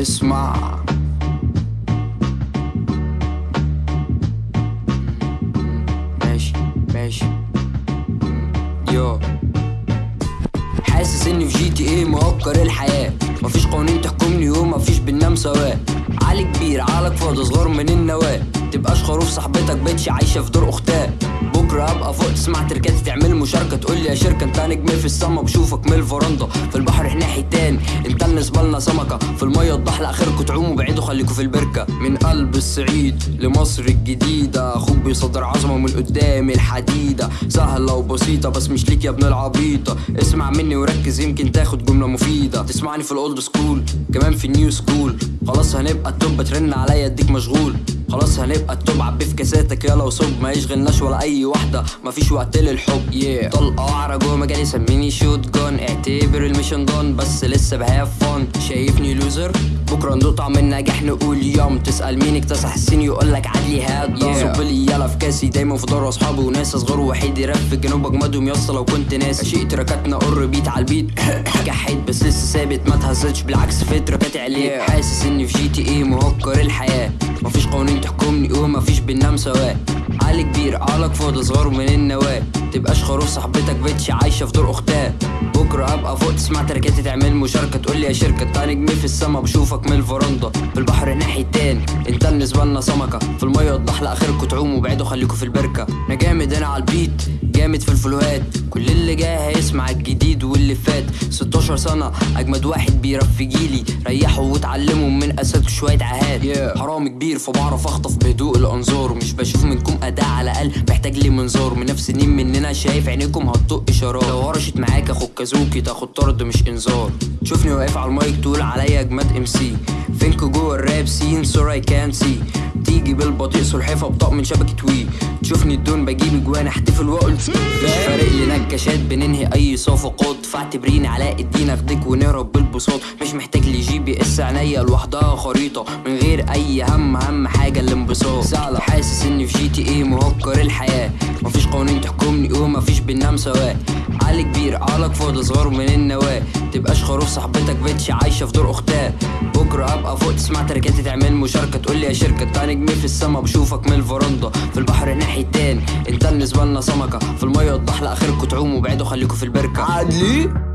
اسمع. ماشي ماشي. yo. حاسس إني في GTA مهكر الحياة. مفيش قوانين تحكمني ومفيش بننام سوا. علي كبير عقلك فاضي صغير من النواة. تبقاش خروف صاحبتك bitch عايشة في دور أختها. بكرة ابقى فوق تسمع track اتي تعمل مشاركة. تقول لي يا شركة أنت نجم في السما بشوفك من الفرندا. في البحر إحنا حيتان انت بالنسبة لنا سمكة. في المية الضحلة اخركوا تعوموا بعيدوا خليكوا في البركة. من قلب الصعيد لمصر الجديدة. أخوك بيصدر عظمة من قدام الحديدة. سهلة وبسيطة بس مش ليك يا ابن العبيطة. اسمع مني وركز يمكن تاخد جملة مفيدة. تسمعني في ال old school كمان في ال new school خلاص هنبقى ال top ترن عليا اديك مشغول. خلاص هنبقى ال top عبي في كاساتك يلا وصب ما يشغلناش ولا أي واحدة. مفيش وقت للحب. Yeah. طلقة وعرة جوه مجالي سميني shotgun اعتبر ال mission done بس لسه ب have fun شايفني loser بكرة ندوق طعم النجاح نقول يوم. تسأل مين اكتسح السين يقولك عدلي هاد yeah. صب لي يلا في كاسي دايما في دار اصحابي وناس أصغر وحيد يرف في الجنوب اجمدهم يسطا لو كنت ناسي. اشيء تراكاتنا قر بيت على البيت. جحيت بس لسه ثابت. ما اتهزتش بالعكس في تراكاتي عليك. Yeah. حاسس إني في جي تي إيه. بننام سوا. علي كبير عقلك فاضي صغير من النواة. تبقاش خروف صاحبتك بيتش عايشة في دور أختها. بكرة أبقى فوق تسمع تركاتي تعمل مشاركة. تقول لي يا شركة انت نجم في السما. بشوفك من الفرندا في البحر ناحيتين انت بالنسبة لنا سمكة. في المية الضحلة اخركوا تعوموا بعيدوا خليكوا في البركة. أنا جامد أنا على البيت. جامد في الفلوهات. كل اللي جاي هيسمع الجديد واللي فات. 16 سنة أجمد واحد بيرف جيلي. ريحوا واتعلموا من اساتكم شوية عهات. Yeah. حرام كبير فبعرف أخطف بهدوء الأنظار. مش بشوف منكم اداء على الأقل محتاج لي منظار. من نفس سنين مننا شايف عينيكم هتطق اشارات لو هرشت معاك اخد كازوكي تاخد طرد مش إنذار. تشوفني واقف على المايك تقول عليا أجمد MC. فينكو جوه الراب scene sure I can see. تيجي بالبطيء سلحفه بطاق من شبكة وي. تشوفني الدون بجيب اجوان احتفل واقول فارق لي نكشات بننهي أي صفقات فاعتبريني علاء الدين اخدك ونهرب بالبساط. مش محتاج لي GPS عينيا لوحدها خريطة. من غير أي هم اهم حاجة الانبساط حاسس إني في GTA مهكر الحياة. مفيش قوانين ومفيش بننام سوا. علي كبير عقلك فاضي صغير من النواة. تبقاش خروف صاحبتك بيتش عايشة في دور أختها. بكرة أبقى فوق تسمع تركاتي تعمل مشاركة. تقول لي يا شركة انت نجم في السما. بشوفك من الفرندا في البحر ناحيتين. انت بالنسبة لنا سمكة. في المية الضحلة اخركوا تعوموا بعيدوا خليكوا في البركة. عدلي